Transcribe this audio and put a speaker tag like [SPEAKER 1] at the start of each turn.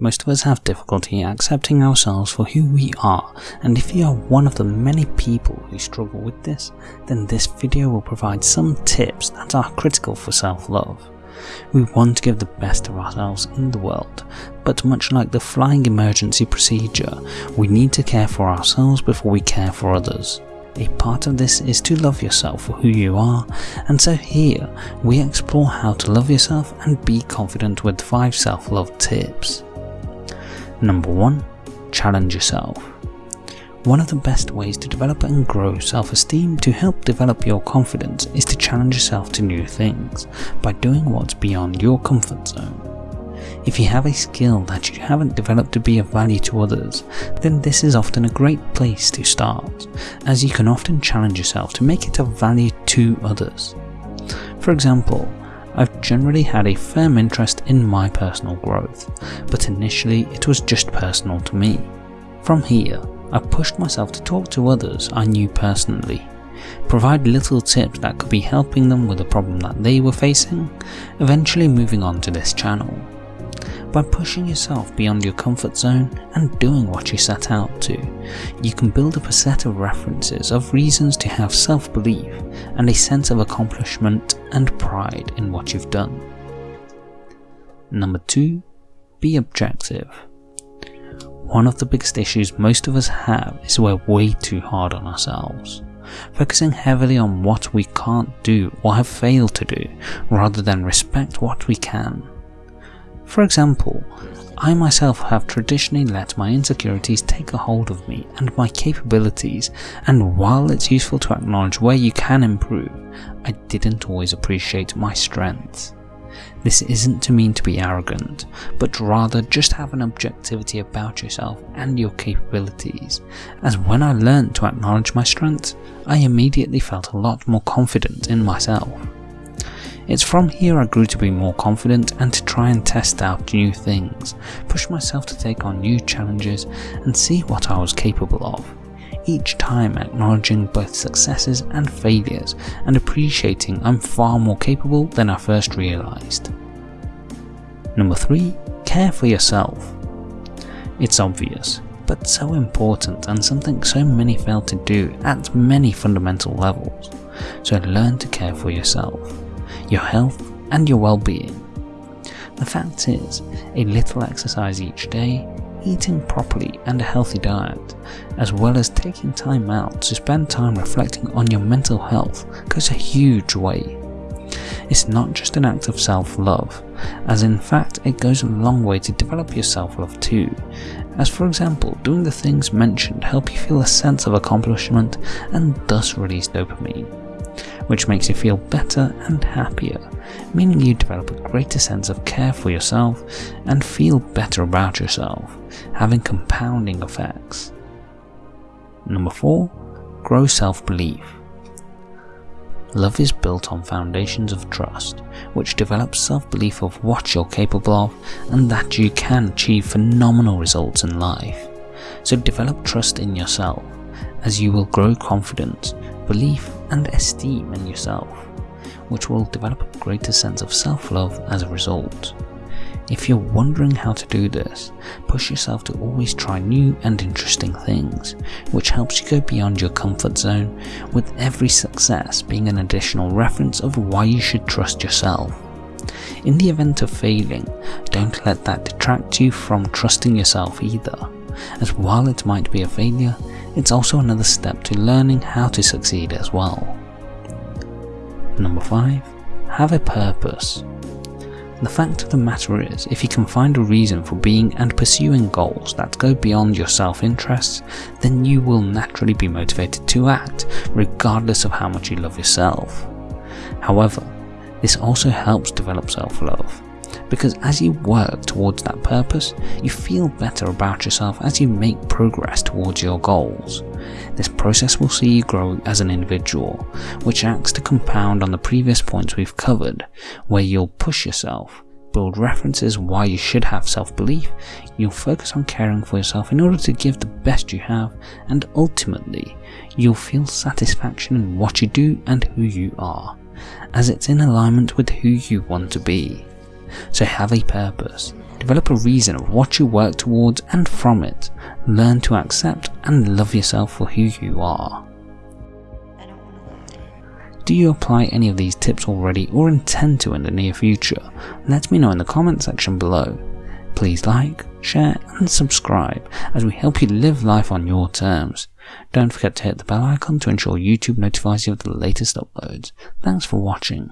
[SPEAKER 1] Most of us have difficulty accepting ourselves for who we are and if you are one of the many people who struggle with this, then this video will provide some tips that are critical for self-love. We want to give the best of ourselves in the world, but much like the flying emergency procedure, we need to care for ourselves before we care for others. A part of this is to love yourself for who you are, and so here we explore how to love yourself and be confident with 5 self-love tips. Number 1. Challenge yourself. One of the best ways to develop and grow self-esteem to help develop your confidence is to challenge yourself to new things by doing what's beyond your comfort zone. If you have a skill that you haven't developed to be of value to others, then this is often a great place to start, as you can often challenge yourself to make it of value to others. For example, I've generally had a firm interest in my personal growth, but initially it was just personal to me. From here, I pushed myself to talk to others I knew personally, provide little tips that could be helping them with a problem that they were facing, eventually moving on to this channel. By pushing yourself beyond your comfort zone and doing what you set out to, you can build up a set of references of reasons to have self-belief and a sense of accomplishment and pride in what you've done. Number 2. Be objective. One of the biggest issues most of us have is we're way too hard on ourselves, focusing heavily on what we can't do or have failed to do, rather than respect what we can. For example, I myself have traditionally let my insecurities take a hold of me and my capabilities, and while it's useful to acknowledge where you can improve, I didn't always appreciate my strengths. This isn't to mean to be arrogant, but rather just have an objectivity about yourself and your capabilities, as when I learned to acknowledge my strengths, I immediately felt a lot more confident in myself. It's from here I grew to be more confident and to try and test out new things, push myself to take on new challenges and see what I was capable of, each time acknowledging both successes and failures and appreciating I'm far more capable than I first realised. Number 3. Care for yourself. It's obvious, but so important and something so many fail to do at many fundamental levels, so learn to care for yourself your health and your well-being. The fact is, a little exercise each day, eating properly and a healthy diet, as well as taking time out to spend time reflecting on your mental health goes a huge way. It's not just an act of self-love, as in fact it goes a long way to develop your self-love too, as for example doing the things mentioned help you feel a sense of accomplishment and thus release dopamine which makes you feel better and happier, meaning you develop a greater sense of care for yourself and feel better about yourself, having compounding effects. Number 4. Grow self-belief. Love is built on foundations of trust, which develops self-belief of what you're capable of and that you can achieve phenomenal results in life. So develop trust in yourself, as you will grow confidence belief and esteem in yourself, which will develop a greater sense of self-love as a result. If you're wondering how to do this, push yourself to always try new and interesting things, which helps you go beyond your comfort zone, with every success being an additional reference of why you should trust yourself. In the event of failing, don't let that detract you from trusting yourself either, as while it might be a failure, it's also another step to learning how to succeed as well. Number 5. Have a purpose. The fact of the matter is, if you can find a reason for being and pursuing goals that go beyond your self-interests, then you will naturally be motivated to act, regardless of how much you love yourself. However, this also helps develop self-love, because as you work towards that purpose, you feel better about yourself as you make progress towards your goals. This process will see you grow as an individual, which acts to compound on the previous points we've covered, where you'll push yourself, build references why you should have self-belief, you'll focus on caring for yourself in order to give the best you have, and ultimately, you'll feel satisfaction in what you do and who you are, as it's in alignment with who you want to be. So have a purpose. Develop a reason of what you work towards and from it, learn to accept and love yourself for who you are. Do you apply any of these tips already or intend to in the near future? Let me know in the comment section below. Please like, share and subscribe as we help you live life on your terms. Don't forget to hit the bell icon to ensure YouTube notifies you of the latest uploads. Thanks for watching.